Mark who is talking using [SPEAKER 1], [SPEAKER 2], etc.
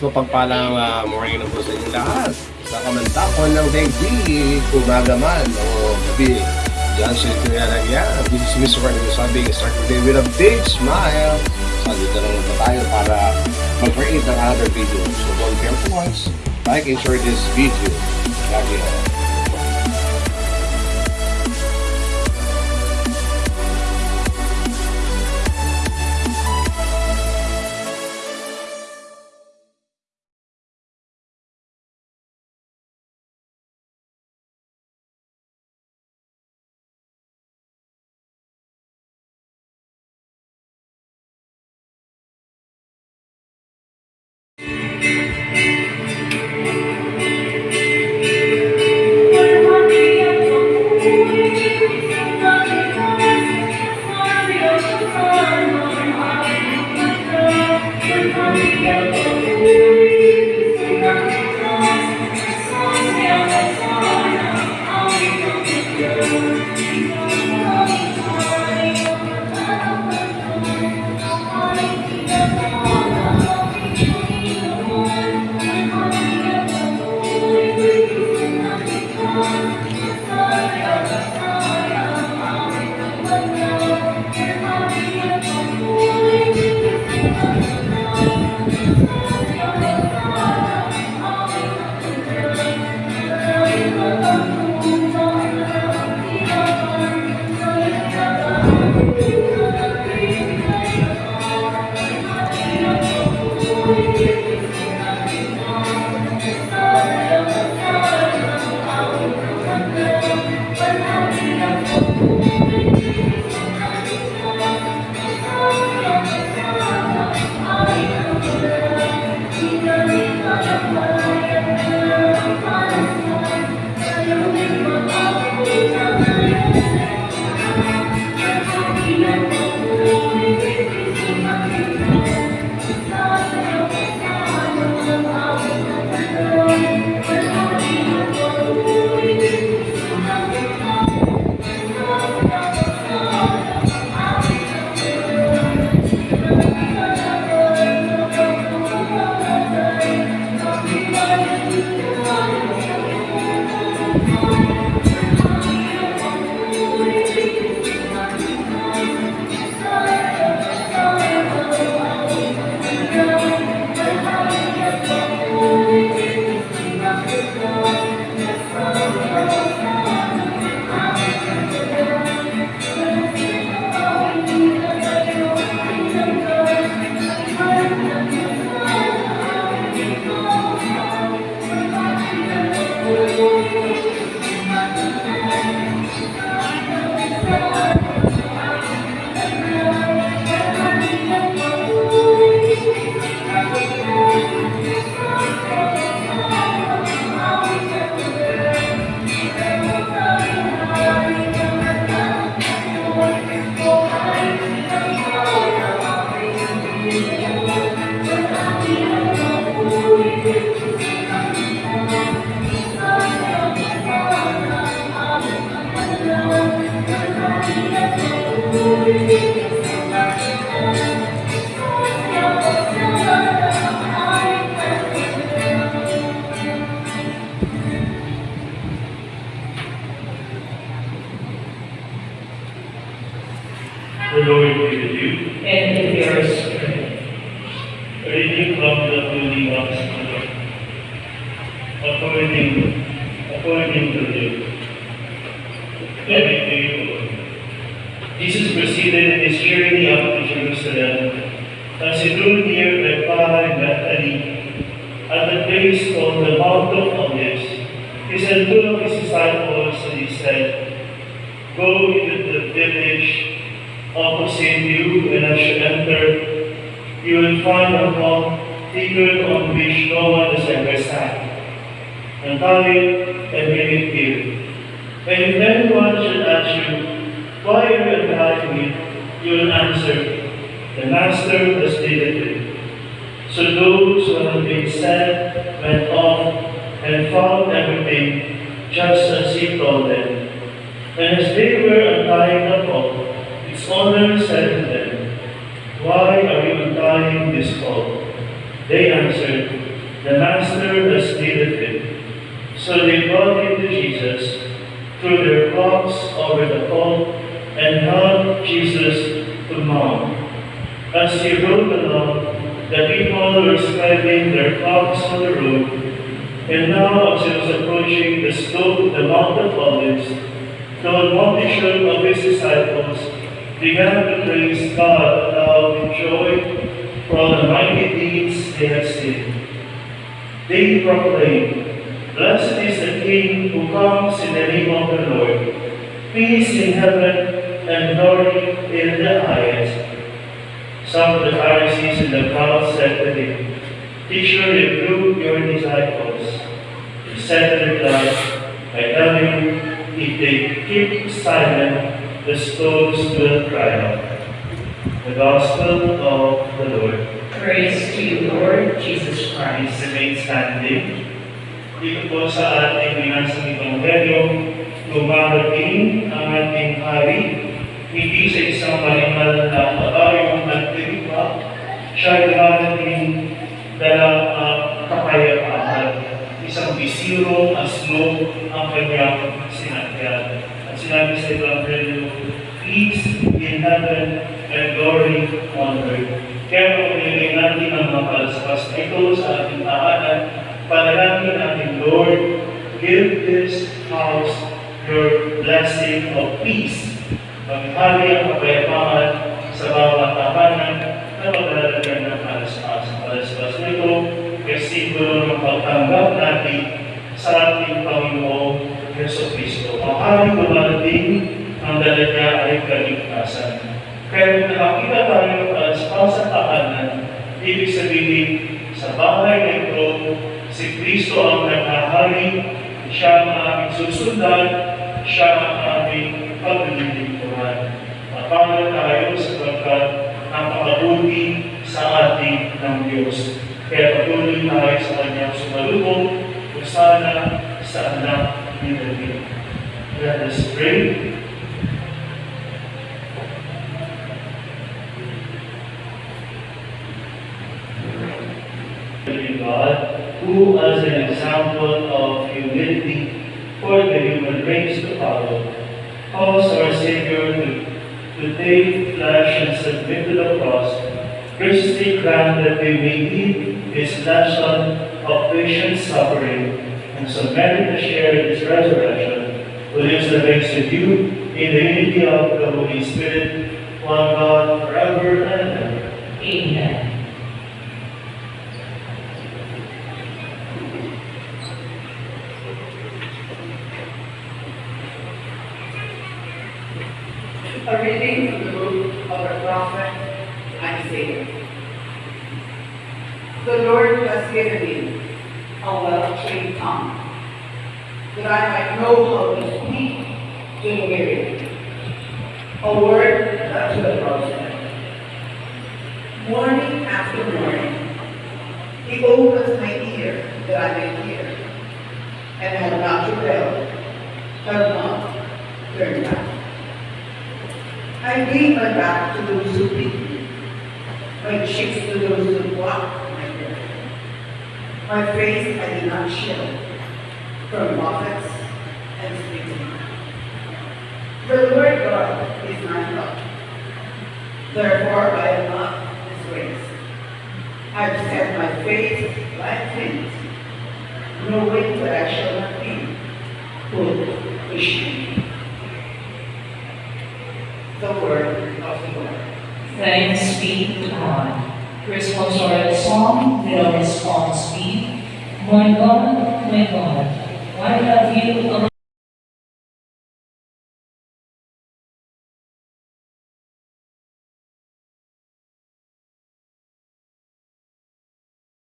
[SPEAKER 1] Mapagpalang uh, morning na po sa inyo lahat. Sa kamantakon ng daigdig, umaga man o gabi. Diyan siya kuya lang yan. This is Mr. Randy Sabi, start the day with a big smile. So, dito na tayo para mag-create ng other video. So, don't care for once. Like and share this video. Lagi na.
[SPEAKER 2] The Lord be with you.
[SPEAKER 3] and with your spirit.
[SPEAKER 2] A reading from the Holy Gospel according, according to Luke. Glory to you. Jesus proceeded in his journey up to Jerusalem. As he drew near and Bethany, at the place called the Mount of Olives, he sent two of his disciples and he said, Go into the village opposite you, and as you enter, you will find a cloth figured on which no one has ever sat. Untie it and bring it here. And if anyone should ask you, why are you untying it, you will answer, the Master has needed it. So those who had been sent went off and found everything just as he told them. And as they were said to them, Why are you untying this cloth? They answered, The master has needed him. So they brought him to Jesus, threw their cloaks over the pole, and helped Jesus to mount. As he rode along, the people were spreading their cloaks on the road. And now, as he was approaching the slope of the Mount of Olives, the multitude of his disciples began to praise God aloud with joy for the mighty deeds they had seen. They proclaim, Blessed is the King who comes in the name of the Lord. Peace in heaven and glory in the highest. Some of the Pharisees in the crowd said to him, Teacher, rebuke your disciples. He said to reply, I tell you, if they keep silent, the stones will cry out. The Gospel of the Lord.
[SPEAKER 3] Praise to you, Lord Jesus Christ.
[SPEAKER 2] Please remain standing. Dito po sa ating binasang Ebanghelyo, lumarating ang ating hari, hindi sa isang malimal na kabayong nagtiripa, siya ay darating dala ang kapayapaan. Isang bisirong aslo ang kanyang sinagyan. At sinabi sa Ebanghelyo, peace in heaven and glory on earth. Kaya nilagay natin ang mga ito sa ating tahanan, panalangin natin, Lord, give this house your blessing of peace. Maghali ang kapayapaan sa bawat tahanan na maglalagyan ng palaspas. Palaspas na ito, kasi ng pagtanggap natin sa ating Panginoong Yeso Kristo. Ang haring dumarating, ang dala niya ay kaligtasan. Kaya kung nakakita tayo ng palaspas sa tahanan, ibig sabihin, sa bahay na ito, si Kristo ang naghahari, siya ang aming susundan, siya ang aming paglilingkuran. Mapangal tayo sapagkat napakabuti sa ating ng Diyos. Kaya patuloy tayo sa kanyang sumalubong, kung sana sa anak ni David. Let us pray. Who as an example of humility for the human race to follow, calls our Savior to, to take flesh and submit to the cross, graciously grant that we may heed His lesson of patient suffering and merit to share in His resurrection, who lives and reigns with you in the unity of the Holy Spirit, one God, forever and ever.
[SPEAKER 3] Amen.
[SPEAKER 4] A reading from the book of the prophet Isaiah. The Lord has given me a well-trained tongue, that I might know how to speak to the weary, a word not to the broken. Morning after morning, he opens my ear that I may hear, and have not rebelled, have not turned back. I gave my back to those who beat me, my cheeks to those who blocked my way. My face I did not shield from mockers and spitting. The Lord God is my help. Therefore I am not disgraced. I've set my face like flint, knowing that I shall not be put to shame. The word of the Lord.
[SPEAKER 3] Thanks be to God. Responsorial song, the response be, My God, my God, why have you